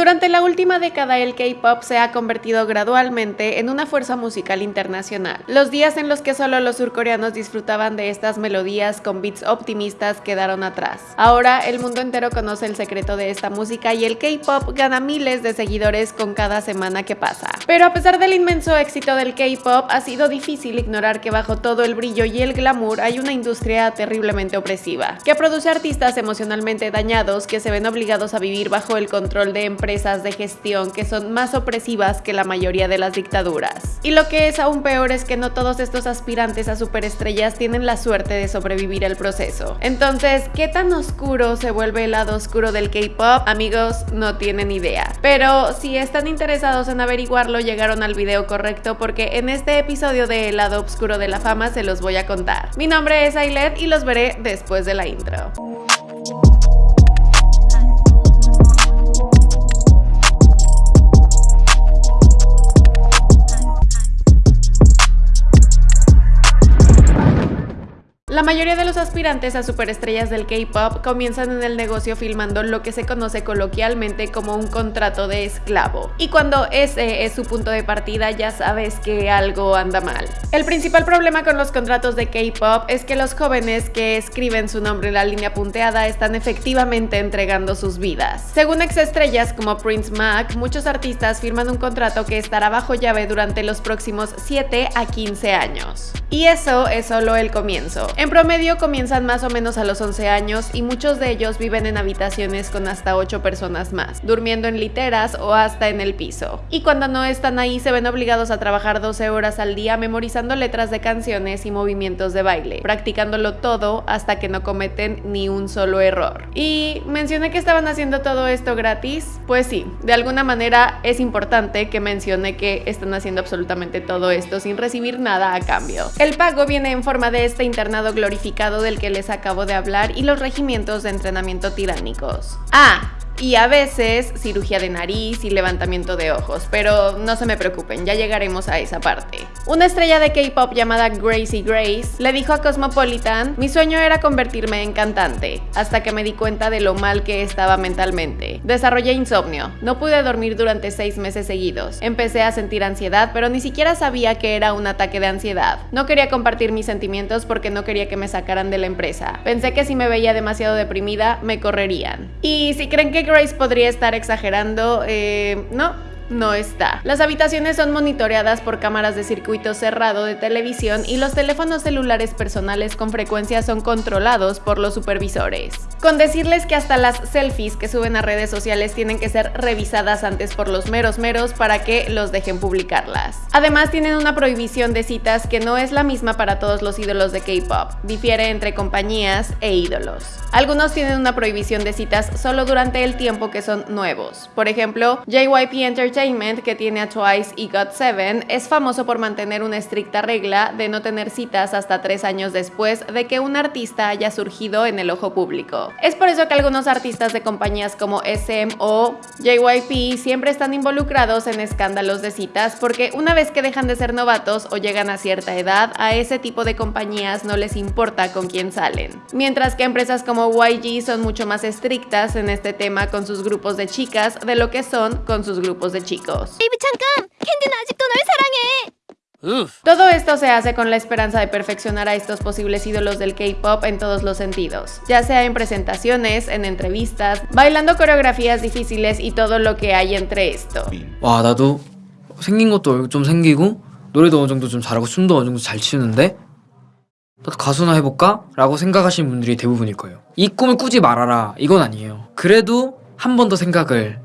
Durante la última década el K-pop se ha convertido gradualmente en una fuerza musical internacional. Los días en los que solo los surcoreanos disfrutaban de estas melodías con beats optimistas quedaron atrás. Ahora el mundo entero conoce el secreto de esta música y el K-pop gana miles de seguidores con cada semana que pasa. Pero a pesar del inmenso éxito del K-pop, ha sido difícil ignorar que bajo todo el brillo y el glamour hay una industria terriblemente opresiva, que produce artistas emocionalmente dañados que se ven obligados a vivir bajo el control de empresas de gestión que son más opresivas que la mayoría de las dictaduras. Y lo que es aún peor es que no todos estos aspirantes a superestrellas tienen la suerte de sobrevivir el proceso. Entonces, ¿qué tan oscuro se vuelve el lado oscuro del K-pop? Amigos, no tienen idea. Pero si están interesados en averiguarlo, llegaron al video correcto porque en este episodio de El lado oscuro de la fama se los voy a contar. Mi nombre es Ailet y los veré después de la intro. La mayoría de los aspirantes a superestrellas del K-pop comienzan en el negocio filmando lo que se conoce coloquialmente como un contrato de esclavo. Y cuando ese es su punto de partida ya sabes que algo anda mal. El principal problema con los contratos de K-pop es que los jóvenes que escriben su nombre en la línea punteada están efectivamente entregando sus vidas. Según ex-estrellas como Prince Mac, muchos artistas firman un contrato que estará bajo llave durante los próximos 7 a 15 años. Y eso es solo el comienzo. En promedio comienzan más o menos a los 11 años y muchos de ellos viven en habitaciones con hasta 8 personas más, durmiendo en literas o hasta en el piso. Y cuando no están ahí se ven obligados a trabajar 12 horas al día memorizando letras de canciones y movimientos de baile, practicándolo todo hasta que no cometen ni un solo error. Y mencioné que estaban haciendo todo esto gratis, pues sí, de alguna manera es importante que mencione que están haciendo absolutamente todo esto sin recibir nada a cambio. El pago viene en forma de este internado glorificado del que les acabo de hablar y los regimientos de entrenamiento tiránicos. Ah, y a veces cirugía de nariz y levantamiento de ojos, pero no se me preocupen, ya llegaremos a esa parte. Una estrella de K-pop llamada Gracie Grace le dijo a Cosmopolitan, mi sueño era convertirme en cantante, hasta que me di cuenta de lo mal que estaba mentalmente. Desarrollé insomnio, no pude dormir durante seis meses seguidos, empecé a sentir ansiedad, pero ni siquiera sabía que era un ataque de ansiedad. No quería compartir mis sentimientos porque no quería que me sacaran de la empresa. Pensé que si me veía demasiado deprimida, me correrían. Y si creen que Grace podría estar exagerando, eh, no, no está. Las habitaciones son monitoreadas por cámaras de circuito cerrado de televisión y los teléfonos celulares personales con frecuencia son controlados por los supervisores. Con decirles que hasta las selfies que suben a redes sociales tienen que ser revisadas antes por los meros meros para que los dejen publicarlas. Además tienen una prohibición de citas que no es la misma para todos los ídolos de K-pop, difiere entre compañías e ídolos. Algunos tienen una prohibición de citas solo durante el tiempo que son nuevos. Por ejemplo, JYP Entertainment que tiene a Twice y GOT7, es famoso por mantener una estricta regla de no tener citas hasta tres años después de que un artista haya surgido en el ojo público. Es por eso que algunos artistas de compañías como SM o JYP siempre están involucrados en escándalos de citas porque una vez que dejan de ser novatos o llegan a cierta edad, a ese tipo de compañías no les importa con quién salen. Mientras que empresas como YG son mucho más estrictas en este tema con sus grupos de chicas de lo que son con sus grupos de chicos chicos. Todo esto se hace con la esperanza de perfeccionar a estos posibles ídolos del K-pop en todos los sentidos, ya sea en presentaciones, en entrevistas, bailando coreografías difíciles y todo lo que hay entre esto. 와 나도 생긴 것도 좀 생기고 노래도 어느 정도 좀 잘하고 춤도 어느 정도 잘 추는데 나도 가수나 해볼까? 라고 생각하시는 분들이 대부분일 거예요 이 꿈을 꾸지 말아라 이건 아니에요 그래도 한 번 더 생각을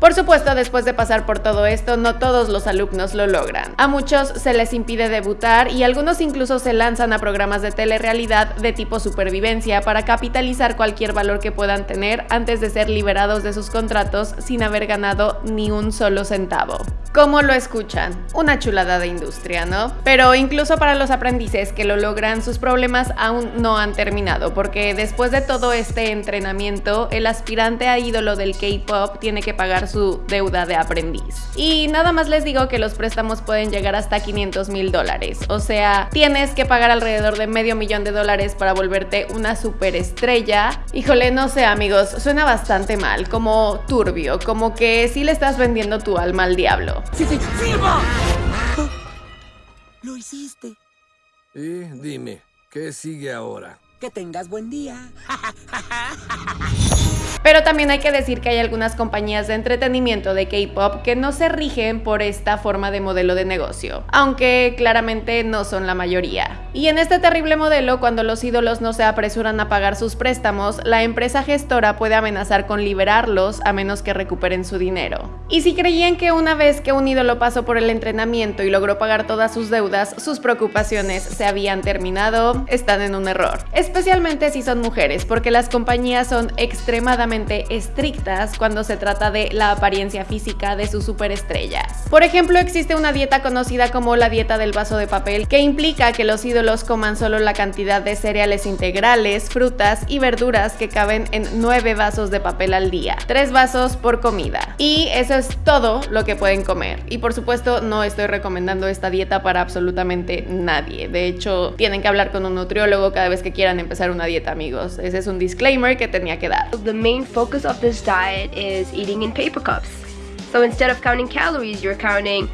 Por supuesto, después de pasar por todo esto, no todos los alumnos lo logran. A muchos se les impide debutar y algunos incluso se lanzan a programas de telerrealidad de tipo supervivencia para capitalizar cualquier valor que puedan tener antes de ser liberados de sus contratos sin haber ganado ni un solo centavo. ¿Cómo lo escuchan? Una chulada de industria, ¿no? Pero incluso para los aprendices que lo logran, sus problemas aún no han terminado, porque después de todo este entrenamiento, el aspirante a ídolo del K-pop tiene que pagar su deuda de aprendiz. Y nada más les digo que los préstamos pueden llegar hasta 500 mil dólares, o sea, tienes que pagar alrededor de medio millón de dólares para volverte una superestrella. Híjole, no sé amigos, suena bastante mal, como turbio, como que si le estás vendiendo tu alma al diablo. ¡Sí, sí! Lo hiciste. Y dime, ¿qué sigue ahora? Que tengas buen día. Pero también hay que decir que hay algunas compañías de entretenimiento de K-pop que no se rigen por esta forma de modelo de negocio, aunque claramente no son la mayoría. Y en este terrible modelo, cuando los ídolos no se apresuran a pagar sus préstamos, la empresa gestora puede amenazar con liberarlos a menos que recuperen su dinero. Y si creían que una vez que un ídolo pasó por el entrenamiento y logró pagar todas sus deudas, sus preocupaciones se habían terminado, están en un error. Especialmente si son mujeres, porque las compañías son extremadamente estrictas cuando se trata de la apariencia física de sus superestrellas. Por ejemplo, existe una dieta conocida como la dieta del vaso de papel que implica que los ídolos coman solo la cantidad de cereales integrales, frutas y verduras que caben en 9 vasos de papel al día, 3 vasos por comida. Y eso es todo lo que pueden comer. Y por supuesto no estoy recomendando esta dieta para absolutamente nadie. De hecho, tienen que hablar con un nutriólogo cada vez que quieran empezar una dieta, amigos. Ese es un disclaimer que tenía que dar. The main focus of this diet is eating in paper cups. So instead of counting calories, you're counting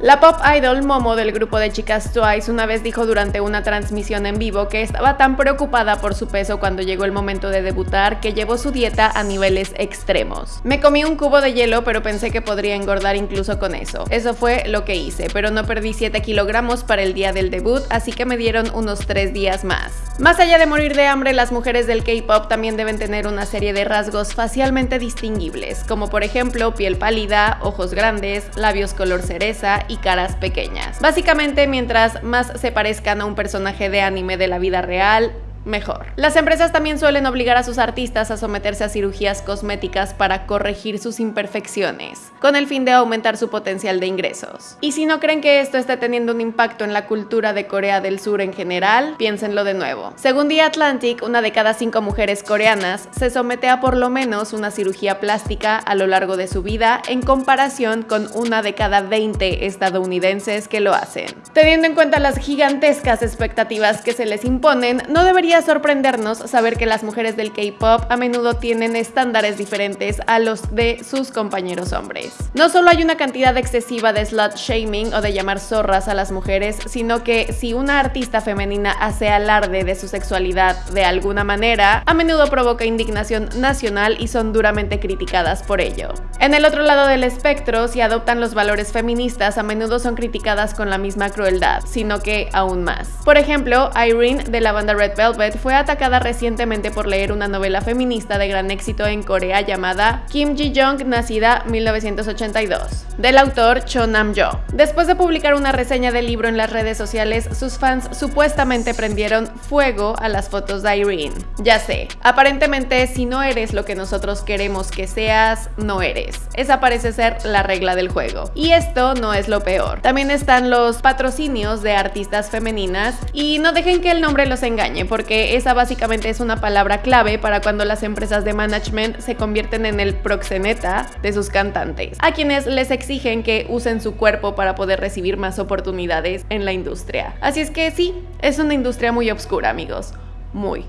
la pop idol Momo del grupo de chicas Twice una vez dijo durante una transmisión en vivo que estaba tan preocupada por su peso cuando llegó el momento de debutar que llevó su dieta a niveles extremos. Me comí un cubo de hielo pero pensé que podría engordar incluso con eso. Eso fue lo que hice, pero no perdí 7 kilogramos para el día del debut, así que me dieron unos 3 días más. Más allá de morir de hambre, las mujeres del K-pop también deben tener una serie de rasgos facialmente distinguibles, como por ejemplo piel pálida, ojos grandes, labios color cerebro, y caras pequeñas. Básicamente, mientras más se parezcan a un personaje de anime de la vida real, mejor. Las empresas también suelen obligar a sus artistas a someterse a cirugías cosméticas para corregir sus imperfecciones, con el fin de aumentar su potencial de ingresos. Y si no creen que esto esté teniendo un impacto en la cultura de Corea del Sur en general, piénsenlo de nuevo. Según The Atlantic, una de cada cinco mujeres coreanas se somete a por lo menos una cirugía plástica a lo largo de su vida en comparación con una de cada 20 estadounidenses que lo hacen. Teniendo en cuenta las gigantescas expectativas que se les imponen, no debería sorprendernos saber que las mujeres del K-pop a menudo tienen estándares diferentes a los de sus compañeros hombres. No solo hay una cantidad excesiva de slut shaming o de llamar zorras a las mujeres, sino que si una artista femenina hace alarde de su sexualidad de alguna manera, a menudo provoca indignación nacional y son duramente criticadas por ello. En el otro lado del espectro, si adoptan los valores feministas, a menudo son criticadas con la misma crueldad, sino que aún más. Por ejemplo, Irene de la banda Red Velvet fue atacada recientemente por leer una novela feminista de gran éxito en Corea llamada Kim Ji-young, nacida 1982, del autor Cho Nam-jo. Después de publicar una reseña del libro en las redes sociales, sus fans supuestamente prendieron fuego a las fotos de Irene. Ya sé, aparentemente si no eres lo que nosotros queremos que seas, no eres. Esa parece ser la regla del juego. Y esto no es lo peor. También están los patrocinios de artistas femeninas y no dejen que el nombre los engañe porque esa básicamente es una palabra clave para cuando las empresas de management se convierten en el proxeneta de sus cantantes, a quienes les exigen que usen su cuerpo para poder recibir más oportunidades en la industria. Así es que sí, es una industria muy oscura, amigos. Muy,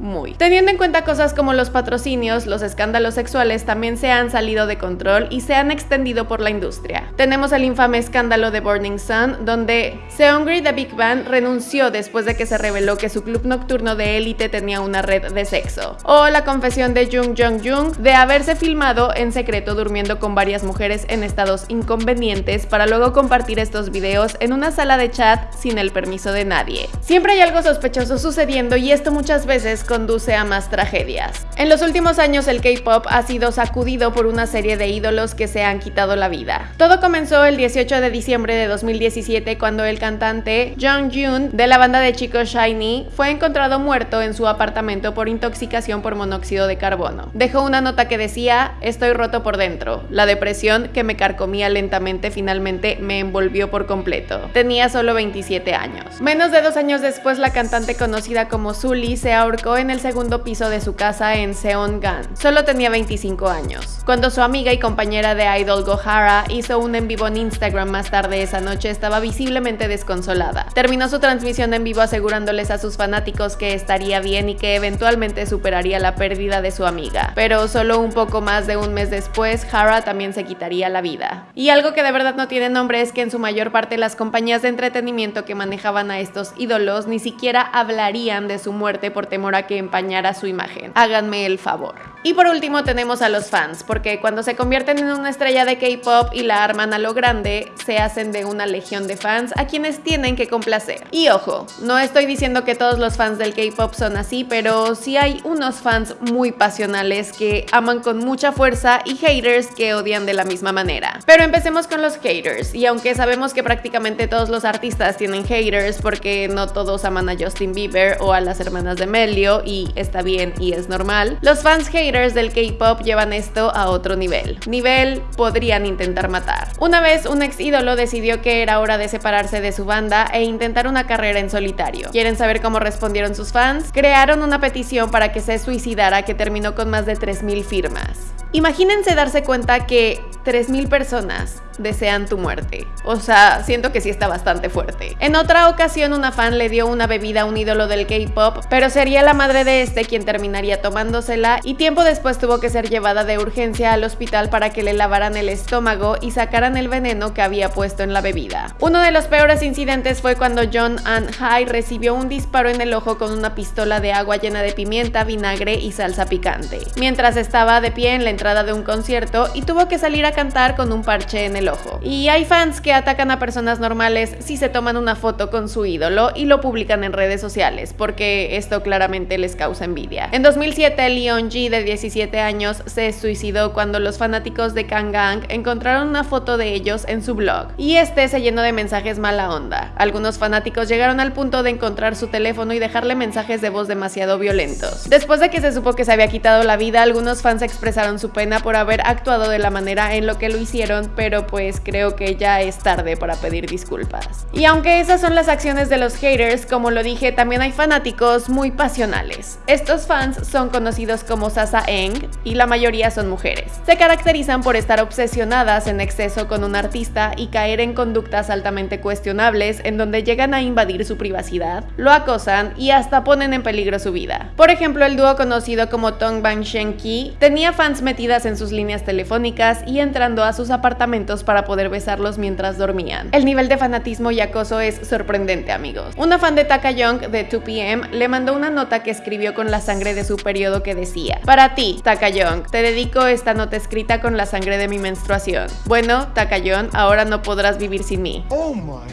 muy. Teniendo en cuenta cosas como los patrocinios, los escándalos sexuales también se han salido de control y se han extendido por la industria. Tenemos el infame escándalo de Burning Sun, donde Seungri de Big Bang renunció después de que se reveló que su club nocturno de élite tenía una red de sexo. O la confesión de Jung Jung Jung de haberse filmado en secreto durmiendo con varias mujeres en estados inconvenientes para luego compartir estos videos en una sala de chat sin el permiso de nadie. Siempre hay algo sospechoso sucediendo y esto muchas veces conduce a más tragedias. En los últimos años el K-pop ha sido sacudido por una serie de ídolos que se han quitado la vida. Todo comenzó el 18 de diciembre de 2017 cuando el cantante Jung Joon de la banda de chicos Shiny fue encontrado muerto en su apartamento por intoxicación por monóxido de carbono. Dejó una nota que decía, estoy roto por dentro. La depresión que me carcomía lentamente finalmente me envolvió por completo. Tenía solo 27 años. Menos de dos años después la cantante conocida como Sully se ahorcó en el segundo piso de su casa en Seongan. Solo tenía 25 años. Cuando su amiga y compañera de idol Gohara hizo un en vivo en Instagram más tarde esa noche, estaba visiblemente desconsolada. Terminó su transmisión en vivo asegurándoles a sus fanáticos que estaría bien y que eventualmente superaría la pérdida de su amiga. Pero solo un poco más de un mes después, Hara también se quitaría la vida. Y algo que de verdad no tiene nombre es que en su mayor parte las compañías de entretenimiento que manejaban a estos ídolos ni siquiera hablarían de su muerte por temor a que empañara su imagen. Háganme el favor. Y por último tenemos a los fans, porque cuando se convierten en una estrella de K-pop y la arman a lo grande, se hacen de una legión de fans a quienes tienen que complacer. Y ojo, no estoy diciendo que todos los fans del K-pop son así, pero sí hay unos fans muy pasionales que aman con mucha fuerza y haters que odian de la misma manera. Pero empecemos con los haters, y aunque sabemos que prácticamente todos los artistas tienen haters porque no todos aman a Justin Bieber o a las hermanas de Melio, y está bien y es normal, los fans haters del K-pop llevan esto a otro nivel. Nivel podrían intentar matar. Una vez un ex ídolo decidió que era hora de separarse de su banda e intentar una carrera en solitario. ¿Quieren saber cómo respondieron sus fans? Crearon una petición para que se suicidara que terminó con más de 3.000 firmas. Imagínense darse cuenta que 3.000 personas desean tu muerte. O sea, siento que sí está bastante fuerte. En otra ocasión, una fan le dio una bebida a un ídolo del K-pop, pero sería la madre de este quien terminaría tomándosela y tiempo después tuvo que ser llevada de urgencia al hospital para que le lavaran el estómago y sacaran el veneno que había puesto en la bebida. Uno de los peores incidentes fue cuando John Ann High recibió un disparo en el ojo con una pistola de agua llena de pimienta, vinagre y salsa picante, mientras estaba de pie en la entrada de un concierto y tuvo que salir a cantar con un parche en el ojo. Y hay fans que atacan a personas normales si se toman una foto con su ídolo y lo publican en redes sociales, porque esto claramente les causa envidia. En 2007, Leon G, de 17 años, se suicidó cuando los fanáticos de Kangang encontraron una foto de ellos en su blog, y este se llenó de mensajes mala onda. Algunos fanáticos llegaron al punto de encontrar su teléfono y dejarle mensajes de voz demasiado violentos. Después de que se supo que se había quitado la vida, algunos fans expresaron su pena por haber actuado de la manera en lo que lo hicieron, pero pues creo que ya es tarde para pedir disculpas. Y aunque esas son las acciones de los haters, como lo dije, también hay fanáticos muy pasionales. Estos fans son conocidos como Sasa Eng y la mayoría son mujeres. Se caracterizan por estar obsesionadas en exceso con un artista y caer en conductas altamente cuestionables en donde llegan a invadir su privacidad, lo acosan y hasta ponen en peligro su vida. Por ejemplo, el dúo conocido como Tong Bang Shen Ki tenía fans metidas en sus líneas telefónicas y entrando a sus apartamentos para poder besarlos mientras dormían. El nivel de fanatismo y acoso es sorprendente, amigos. Una fan de Taka Young de 2PM le mandó una nota que escribió con la sangre de su periodo que decía: Para ti, Taka Young, te dedico esta nota escrita con la sangre de mi menstruación. Bueno, Taka Young, ahora no podrás vivir sin mí. Oh my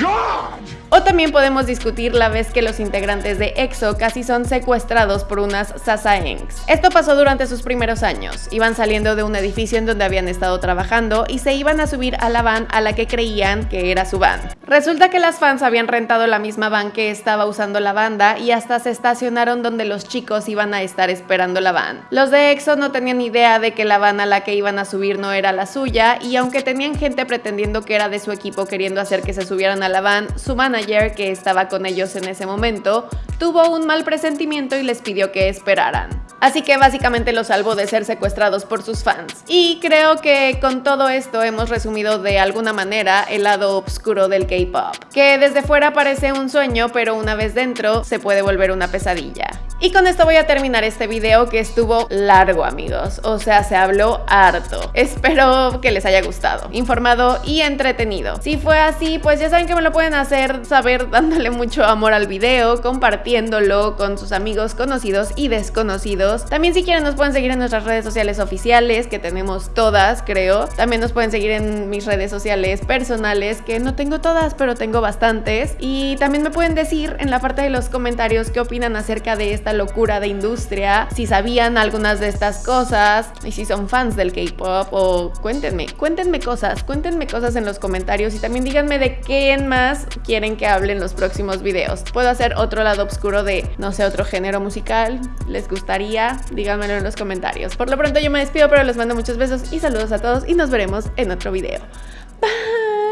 god! O también podemos discutir la vez que los integrantes de EXO casi son secuestrados por unas Sasaengs. Esto pasó durante sus primeros años. Iban saliendo de un edificio en donde habían estado trabajando y se iban a subir a la van a la que creían que era su van. Resulta que las fans habían rentado la misma van que estaba usando la banda y hasta se estacionaron donde los chicos iban a estar esperando la van. Los de EXO no tenían idea de que la van a la que iban a subir no era la suya y aunque tenían gente pretendiendo que era de su equipo queriendo hacer que se subieran a la van, su que estaba con ellos en ese momento tuvo un mal presentimiento y les pidió que esperaran. Así que básicamente los salvó de ser secuestrados por sus fans. Y creo que con todo esto hemos resumido de alguna manera el lado oscuro del K-pop, que desde fuera parece un sueño, pero una vez dentro se puede volver una pesadilla. Y con esto voy a terminar este video que estuvo largo amigos, o sea se habló harto. Espero que les haya gustado, informado y entretenido. Si fue así, pues ya saben que me lo pueden hacer saber dándole mucho amor al video, compartiéndolo con sus amigos conocidos y desconocidos. También si quieren nos pueden seguir en nuestras redes sociales oficiales, que tenemos todas creo. También nos pueden seguir en mis redes sociales personales, que no tengo todas, pero tengo bastantes. Y también me pueden decir en la parte de los comentarios qué opinan acerca de esta locura de industria, si sabían algunas de estas cosas y si son fans del K-pop o cuéntenme, cuéntenme cosas, cuéntenme cosas en los comentarios y también díganme de qué más quieren que hable en los próximos videos. Puedo hacer otro lado oscuro de, no sé, otro género musical, les gustaría, díganmelo en los comentarios. Por lo pronto yo me despido, pero les mando muchos besos y saludos a todos y nos veremos en otro video. Bye.